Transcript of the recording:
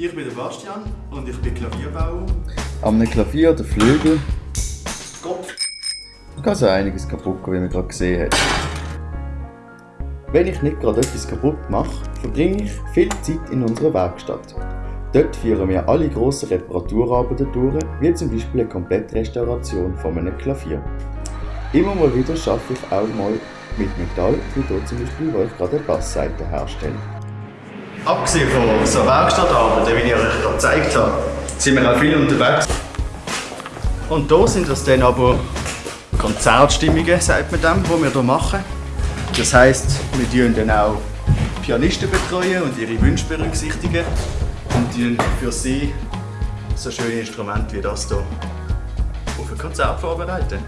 Ich bin der Bastian und ich bin Klavierbauer. Am Klavier der Flügel Kopf. da kann so einiges kaputt gehen, wie man gerade gesehen hat. Wenn ich nicht gerade etwas kaputt mache, verbringe ich viel Zeit in unserer Werkstatt. Dort führen wir alle grossen Reparaturarbeiten durch, wie zum Beispiel eine komplette Restauration von einem Klavier. Immer mal wieder arbeite ich auch mal mit Metall, wie hier zum Beispiel, wo ich gerade eine Bassseite herstelle. Abgesehen von so Werkstattarbeiten, wie ich euch gerade gezeigt habe, sind wir auch viel unterwegs. Und hier sind das dann aber Konzertstimmungen, sagt man dem, die wir hier machen. Das heisst, wir tun dann auch Pianisten betreuen und ihre Wünsche berücksichtigen und für sie so schöne Instrumente wie das hier auf ein Konzert vorbereiten.